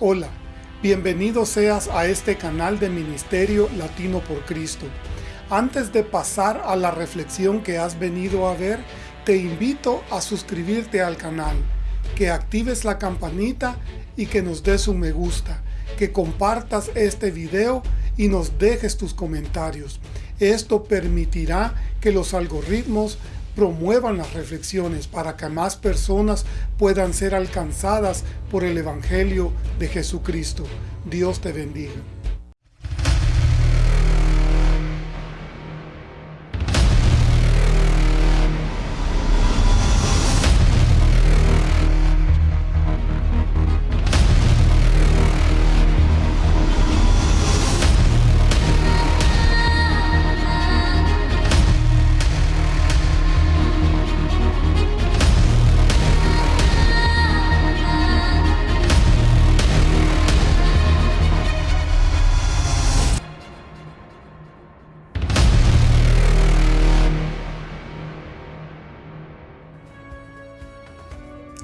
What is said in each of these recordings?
Hola, bienvenido seas a este canal de Ministerio Latino por Cristo. Antes de pasar a la reflexión que has venido a ver, te invito a suscribirte al canal, que actives la campanita y que nos des un me gusta, que compartas este video y nos dejes tus comentarios. Esto permitirá que los algoritmos promuevan las reflexiones para que más personas puedan ser alcanzadas por el Evangelio de Jesucristo. Dios te bendiga.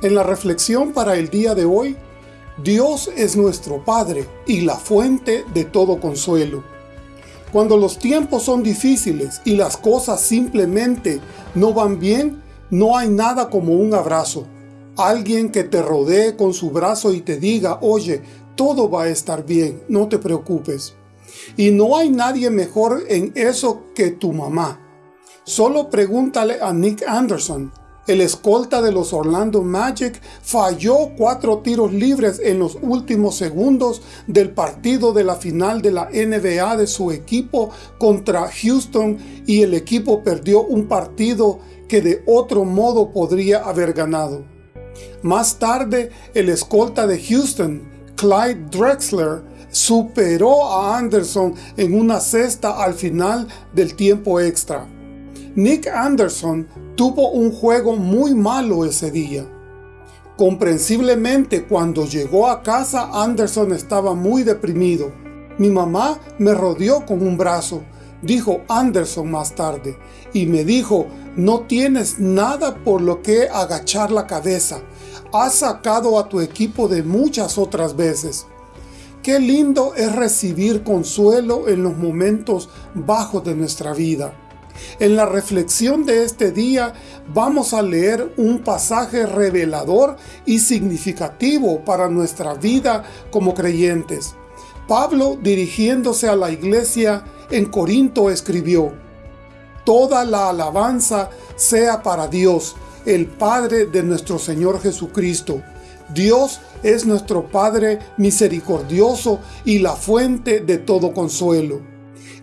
En la reflexión para el día de hoy, Dios es nuestro Padre y la fuente de todo consuelo. Cuando los tiempos son difíciles y las cosas simplemente no van bien, no hay nada como un abrazo. Alguien que te rodee con su brazo y te diga, oye, todo va a estar bien, no te preocupes. Y no hay nadie mejor en eso que tu mamá. Solo pregúntale a Nick Anderson, el escolta de los Orlando Magic falló cuatro tiros libres en los últimos segundos del partido de la final de la NBA de su equipo contra Houston y el equipo perdió un partido que de otro modo podría haber ganado. Más tarde, el escolta de Houston, Clyde Drexler, superó a Anderson en una cesta al final del tiempo extra. Nick Anderson tuvo un juego muy malo ese día. Comprensiblemente cuando llegó a casa Anderson estaba muy deprimido. Mi mamá me rodeó con un brazo, dijo Anderson más tarde, y me dijo, no tienes nada por lo que agachar la cabeza. Has sacado a tu equipo de muchas otras veces. Qué lindo es recibir consuelo en los momentos bajos de nuestra vida. En la reflexión de este día vamos a leer un pasaje revelador y significativo para nuestra vida como creyentes. Pablo, dirigiéndose a la iglesia en Corinto, escribió, Toda la alabanza sea para Dios, el Padre de nuestro Señor Jesucristo. Dios es nuestro Padre misericordioso y la fuente de todo consuelo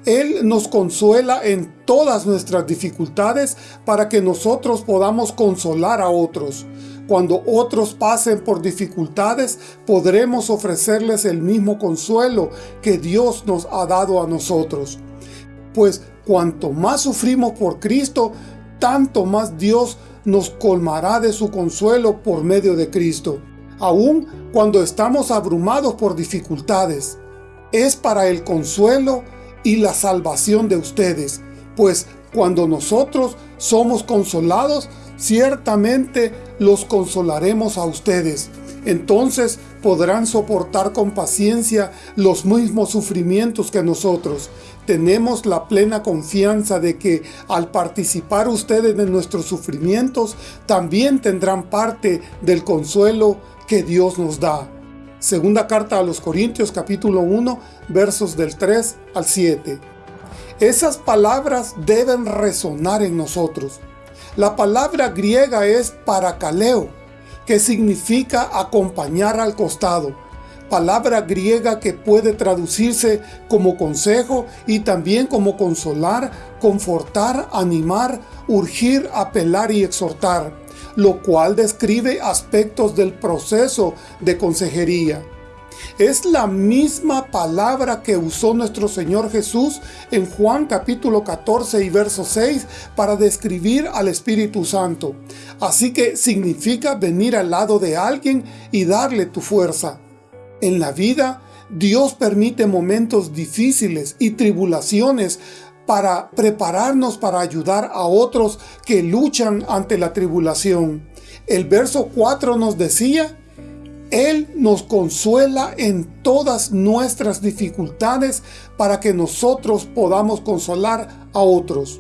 él nos consuela en todas nuestras dificultades para que nosotros podamos consolar a otros. Cuando otros pasen por dificultades, podremos ofrecerles el mismo consuelo que Dios nos ha dado a nosotros. Pues cuanto más sufrimos por Cristo, tanto más Dios nos colmará de su consuelo por medio de Cristo, aun cuando estamos abrumados por dificultades. Es para el consuelo y la salvación de ustedes, pues cuando nosotros somos consolados, ciertamente los consolaremos a ustedes. Entonces podrán soportar con paciencia los mismos sufrimientos que nosotros. Tenemos la plena confianza de que al participar ustedes de nuestros sufrimientos, también tendrán parte del consuelo que Dios nos da. Segunda carta a los Corintios capítulo 1 versos del 3 al 7. Esas palabras deben resonar en nosotros. La palabra griega es parakaleo, que significa acompañar al costado. Palabra griega que puede traducirse como consejo y también como consolar, confortar, animar, urgir, apelar y exhortar lo cual describe aspectos del proceso de consejería. Es la misma palabra que usó nuestro Señor Jesús en Juan capítulo 14 y verso 6 para describir al Espíritu Santo. Así que significa venir al lado de alguien y darle tu fuerza. En la vida, Dios permite momentos difíciles y tribulaciones para prepararnos para ayudar a otros que luchan ante la tribulación. El verso 4 nos decía, Él nos consuela en todas nuestras dificultades para que nosotros podamos consolar a otros.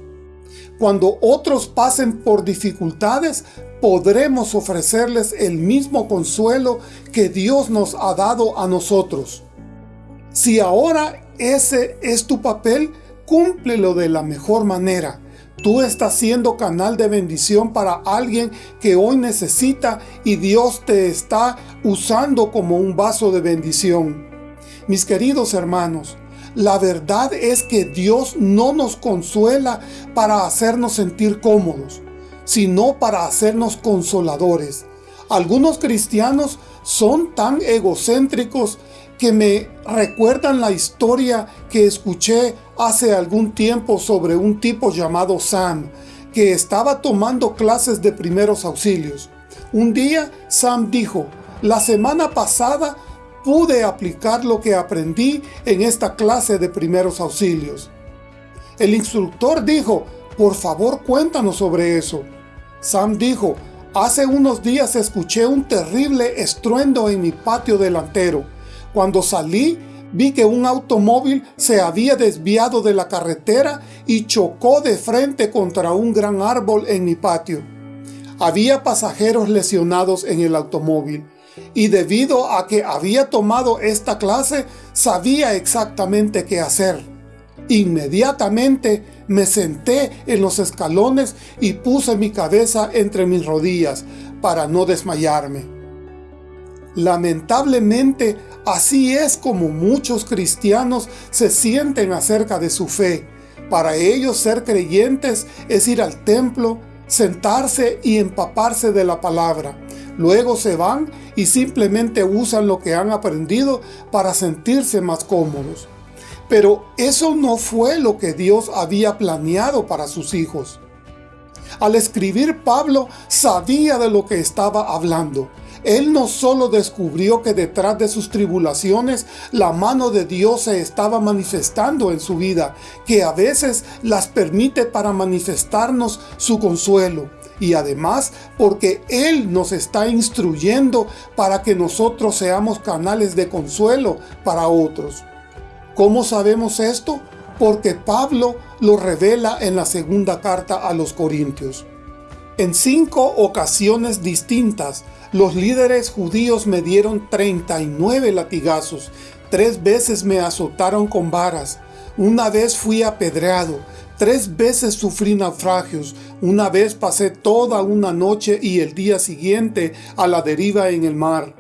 Cuando otros pasen por dificultades, podremos ofrecerles el mismo consuelo que Dios nos ha dado a nosotros. Si ahora ese es tu papel, cúmplelo de la mejor manera. Tú estás siendo canal de bendición para alguien que hoy necesita y Dios te está usando como un vaso de bendición. Mis queridos hermanos, la verdad es que Dios no nos consuela para hacernos sentir cómodos, sino para hacernos consoladores. Algunos cristianos son tan egocéntricos que me recuerdan la historia que escuché hace algún tiempo sobre un tipo llamado Sam, que estaba tomando clases de primeros auxilios. Un día Sam dijo, la semana pasada pude aplicar lo que aprendí en esta clase de primeros auxilios. El instructor dijo, por favor cuéntanos sobre eso. Sam dijo, hace unos días escuché un terrible estruendo en mi patio delantero. Cuando salí, vi que un automóvil se había desviado de la carretera y chocó de frente contra un gran árbol en mi patio. Había pasajeros lesionados en el automóvil y debido a que había tomado esta clase, sabía exactamente qué hacer. Inmediatamente me senté en los escalones y puse mi cabeza entre mis rodillas para no desmayarme. Lamentablemente, así es como muchos cristianos se sienten acerca de su fe. Para ellos ser creyentes es ir al templo, sentarse y empaparse de la palabra. Luego se van y simplemente usan lo que han aprendido para sentirse más cómodos. Pero eso no fue lo que Dios había planeado para sus hijos. Al escribir Pablo sabía de lo que estaba hablando. Él no solo descubrió que detrás de sus tribulaciones la mano de Dios se estaba manifestando en su vida, que a veces las permite para manifestarnos su consuelo, y además porque Él nos está instruyendo para que nosotros seamos canales de consuelo para otros. ¿Cómo sabemos esto? Porque Pablo lo revela en la segunda carta a los Corintios. En cinco ocasiones distintas, los líderes judíos me dieron 39 latigazos, tres veces me azotaron con varas, una vez fui apedreado, Tres veces sufrí naufragios, una vez pasé toda una noche y el día siguiente a la deriva en el mar.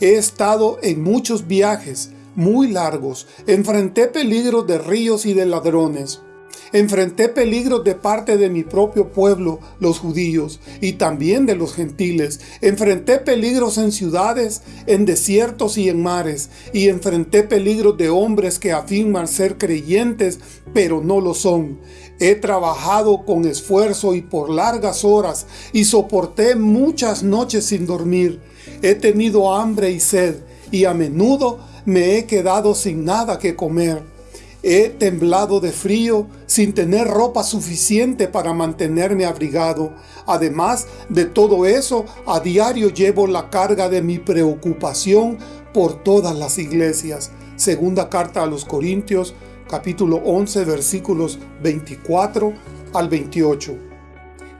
He estado en muchos viajes, muy largos, enfrenté peligros de ríos y de ladrones. Enfrenté peligros de parte de mi propio pueblo, los judíos, y también de los gentiles. Enfrenté peligros en ciudades, en desiertos y en mares, y enfrenté peligros de hombres que afirman ser creyentes, pero no lo son. He trabajado con esfuerzo y por largas horas, y soporté muchas noches sin dormir. He tenido hambre y sed, y a menudo me he quedado sin nada que comer. He temblado de frío sin tener ropa suficiente para mantenerme abrigado. Además de todo eso, a diario llevo la carga de mi preocupación por todas las iglesias. Segunda carta a los Corintios, capítulo 11, versículos 24 al 28.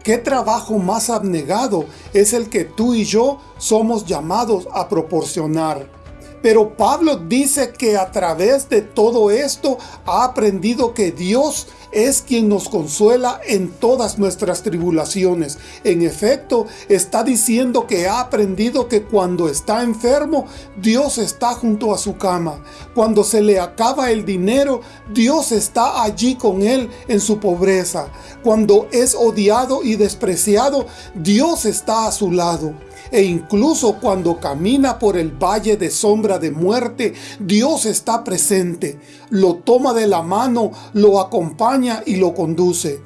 ¿Qué trabajo más abnegado es el que tú y yo somos llamados a proporcionar? Pero Pablo dice que a través de todo esto ha aprendido que Dios es quien nos consuela en todas nuestras tribulaciones. En efecto, está diciendo que ha aprendido que cuando está enfermo, Dios está junto a su cama. Cuando se le acaba el dinero, Dios está allí con él en su pobreza. Cuando es odiado y despreciado, Dios está a su lado e incluso cuando camina por el valle de sombra de muerte, Dios está presente, lo toma de la mano, lo acompaña y lo conduce.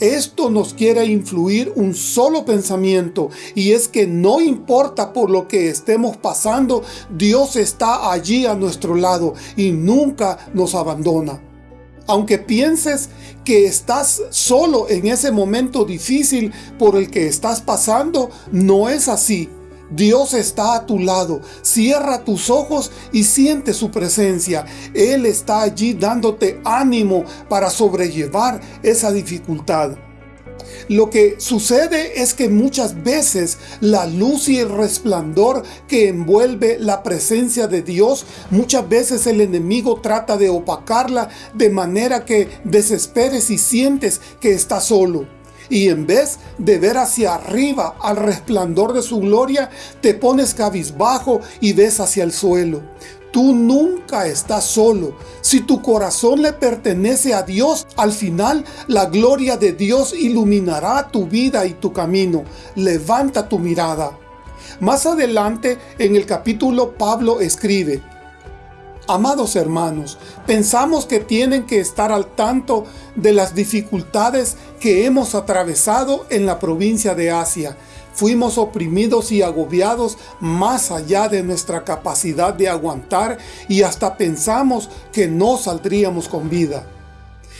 Esto nos quiere influir un solo pensamiento y es que no importa por lo que estemos pasando, Dios está allí a nuestro lado y nunca nos abandona. Aunque pienses que estás solo en ese momento difícil por el que estás pasando, no es así. Dios está a tu lado. Cierra tus ojos y siente su presencia. Él está allí dándote ánimo para sobrellevar esa dificultad. Lo que sucede es que muchas veces la luz y el resplandor que envuelve la presencia de Dios, muchas veces el enemigo trata de opacarla de manera que desesperes y sientes que estás solo. Y en vez de ver hacia arriba al resplandor de su gloria, te pones cabizbajo y ves hacia el suelo. Tú nunca estás solo. Si tu corazón le pertenece a Dios, al final la gloria de Dios iluminará tu vida y tu camino. Levanta tu mirada. Más adelante en el capítulo Pablo escribe, Amados hermanos, pensamos que tienen que estar al tanto de las dificultades que hemos atravesado en la provincia de Asia, Fuimos oprimidos y agobiados más allá de nuestra capacidad de aguantar y hasta pensamos que no saldríamos con vida.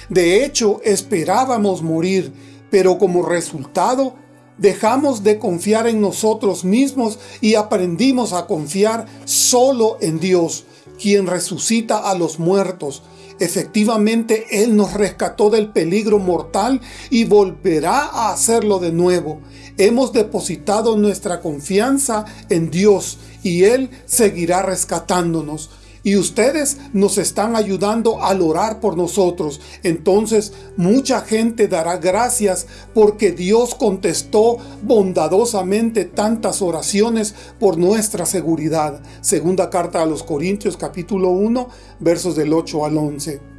De hecho, esperábamos morir, pero como resultado, dejamos de confiar en nosotros mismos y aprendimos a confiar solo en Dios, quien resucita a los muertos. Efectivamente, Él nos rescató del peligro mortal y volverá a hacerlo de nuevo. Hemos depositado nuestra confianza en Dios y Él seguirá rescatándonos. Y ustedes nos están ayudando al orar por nosotros. Entonces mucha gente dará gracias porque Dios contestó bondadosamente tantas oraciones por nuestra seguridad. Segunda carta a los Corintios capítulo 1 versos del 8 al 11.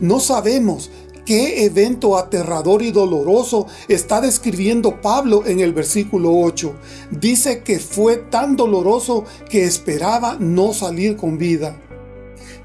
No sabemos ¿Qué evento aterrador y doloroso está describiendo Pablo en el versículo 8? Dice que fue tan doloroso que esperaba no salir con vida.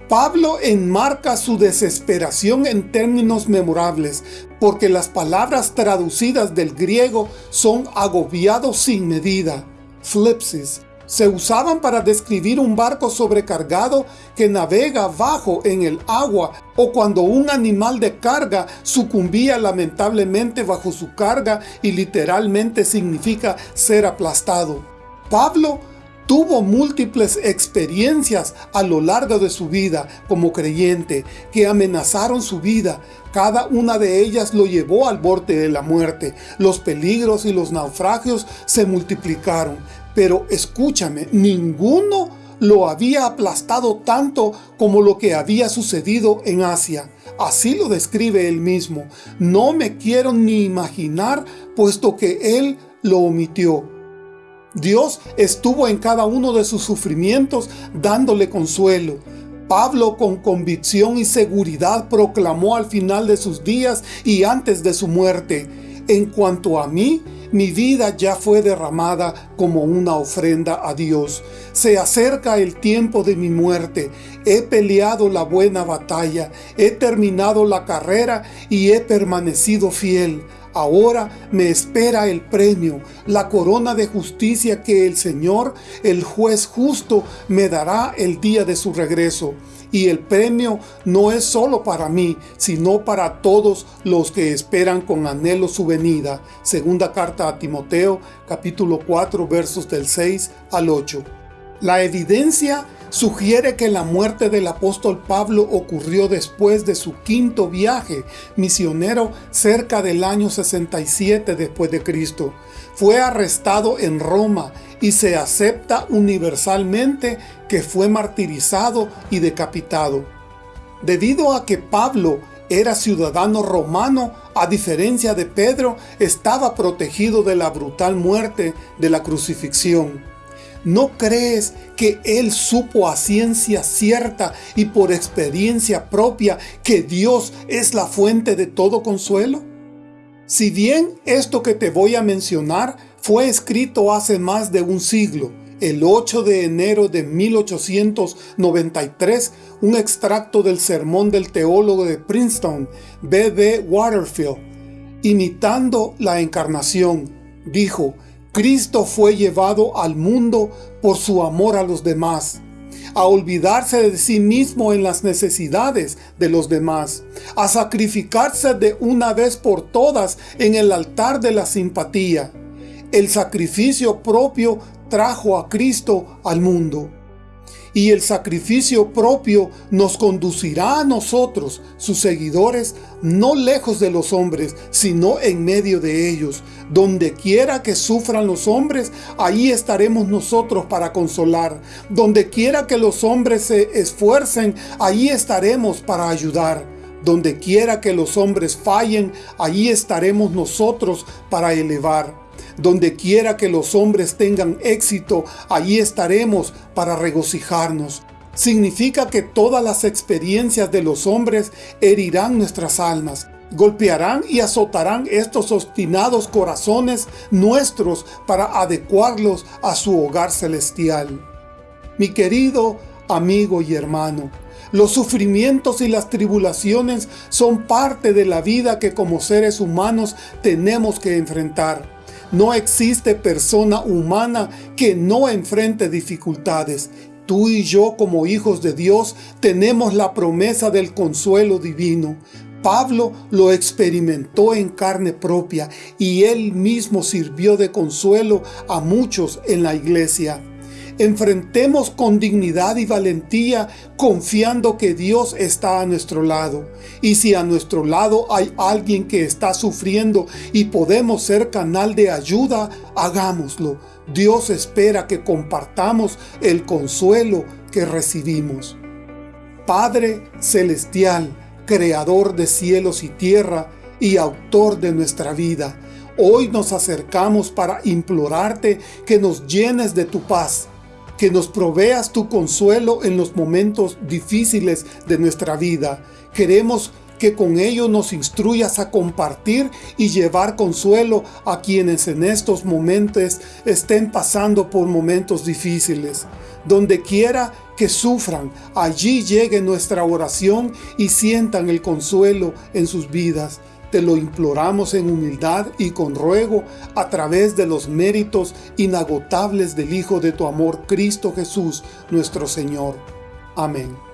Pablo enmarca su desesperación en términos memorables, porque las palabras traducidas del griego son agobiado sin medida, flipsis, se usaban para describir un barco sobrecargado que navega bajo en el agua o cuando un animal de carga sucumbía lamentablemente bajo su carga y literalmente significa ser aplastado. Pablo tuvo múltiples experiencias a lo largo de su vida como creyente que amenazaron su vida. Cada una de ellas lo llevó al borde de la muerte. Los peligros y los naufragios se multiplicaron. Pero escúchame, ninguno lo había aplastado tanto como lo que había sucedido en Asia. Así lo describe él mismo. No me quiero ni imaginar, puesto que él lo omitió. Dios estuvo en cada uno de sus sufrimientos dándole consuelo. Pablo con convicción y seguridad proclamó al final de sus días y antes de su muerte, en cuanto a mí, mi vida ya fue derramada como una ofrenda a Dios. Se acerca el tiempo de mi muerte. He peleado la buena batalla, he terminado la carrera y he permanecido fiel. Ahora me espera el premio, la corona de justicia que el Señor, el juez justo, me dará el día de su regreso. Y el premio no es solo para mí, sino para todos los que esperan con anhelo su venida. Segunda carta a Timoteo, capítulo 4, versos del 6 al 8. La evidencia sugiere que la muerte del apóstol Pablo ocurrió después de su quinto viaje misionero cerca del año 67 después de Cristo. Fue arrestado en Roma y se acepta universalmente que fue martirizado y decapitado. Debido a que Pablo era ciudadano romano, a diferencia de Pedro, estaba protegido de la brutal muerte de la crucifixión. ¿No crees que él supo a ciencia cierta y por experiencia propia que Dios es la fuente de todo consuelo? Si bien esto que te voy a mencionar fue escrito hace más de un siglo, el 8 de enero de 1893, un extracto del sermón del teólogo de Princeton, B. B. Waterfield, imitando la encarnación, dijo, Cristo fue llevado al mundo por su amor a los demás, a olvidarse de sí mismo en las necesidades de los demás, a sacrificarse de una vez por todas en el altar de la simpatía. El sacrificio propio trajo a Cristo al mundo y el sacrificio propio nos conducirá a nosotros, sus seguidores, no lejos de los hombres, sino en medio de ellos. Donde quiera que sufran los hombres, ahí estaremos nosotros para consolar. Donde quiera que los hombres se esfuercen, ahí estaremos para ayudar. Donde quiera que los hombres fallen, ahí estaremos nosotros para elevar. Donde quiera que los hombres tengan éxito, allí estaremos para regocijarnos. Significa que todas las experiencias de los hombres herirán nuestras almas, golpearán y azotarán estos obstinados corazones nuestros para adecuarlos a su hogar celestial. Mi querido amigo y hermano, los sufrimientos y las tribulaciones son parte de la vida que como seres humanos tenemos que enfrentar. No existe persona humana que no enfrente dificultades. Tú y yo como hijos de Dios tenemos la promesa del consuelo divino. Pablo lo experimentó en carne propia y él mismo sirvió de consuelo a muchos en la iglesia enfrentemos con dignidad y valentía confiando que Dios está a nuestro lado. Y si a nuestro lado hay alguien que está sufriendo y podemos ser canal de ayuda, hagámoslo. Dios espera que compartamos el consuelo que recibimos. Padre Celestial, Creador de cielos y tierra y autor de nuestra vida, Hoy nos acercamos para implorarte que nos llenes de tu paz, que nos proveas tu consuelo en los momentos difíciles de nuestra vida. Queremos que con ello nos instruyas a compartir y llevar consuelo a quienes en estos momentos estén pasando por momentos difíciles. Donde quiera que sufran, allí llegue nuestra oración y sientan el consuelo en sus vidas. Te lo imploramos en humildad y con ruego a través de los méritos inagotables del Hijo de tu amor, Cristo Jesús, nuestro Señor. Amén.